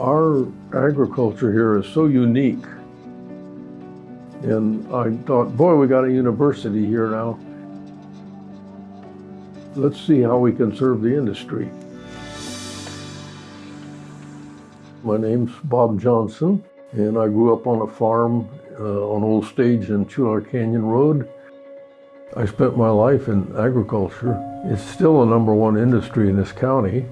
Our agriculture here is so unique. And I thought, boy, we got a university here now. Let's see how we can serve the industry. My name's Bob Johnson, and I grew up on a farm uh, on Old Stage and Chualar Canyon Road. I spent my life in agriculture. It's still the number one industry in this county.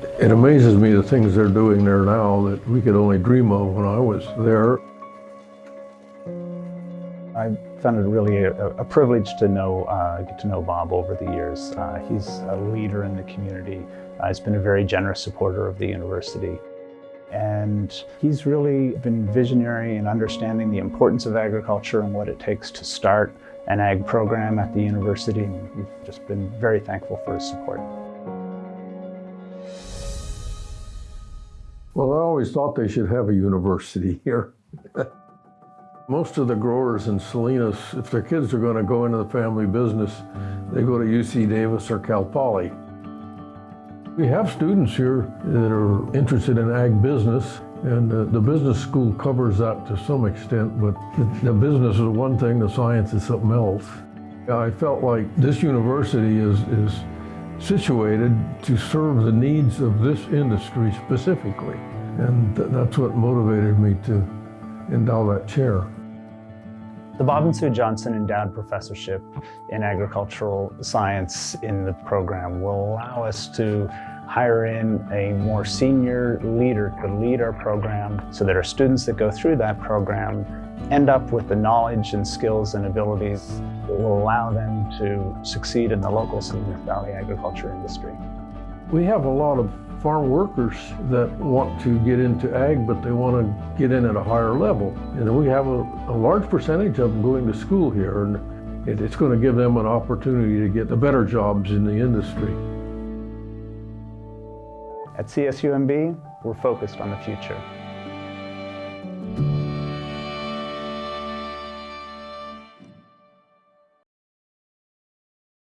It amazes me the things they're doing there now that we could only dream of when I was there. I found it really a, a privilege to know, uh, get to know Bob over the years. Uh, he's a leader in the community. Uh, he's been a very generous supporter of the university. And he's really been visionary in understanding the importance of agriculture and what it takes to start an ag program at the university. And we've just been very thankful for his support. Well, I always thought they should have a university here. Most of the growers in Salinas, if their kids are going to go into the family business, they go to UC Davis or Cal Poly. We have students here that are interested in ag business, and uh, the business school covers that to some extent, but the, the business is one thing, the science is something else. I felt like this university is, is situated to serve the needs of this industry specifically. And th that's what motivated me to endow that chair. The Bob and Sue Johnson Endowed Professorship in Agricultural Science in the program will allow us to hire in a more senior leader to lead our program so that our students that go through that program end up with the knowledge and skills and abilities that will allow them to succeed in the local Salinas Valley agriculture industry. We have a lot of farm workers that want to get into ag, but they want to get in at a higher level. And we have a, a large percentage of them going to school here, and it, it's going to give them an opportunity to get the better jobs in the industry. At CSUMB, we're focused on the future.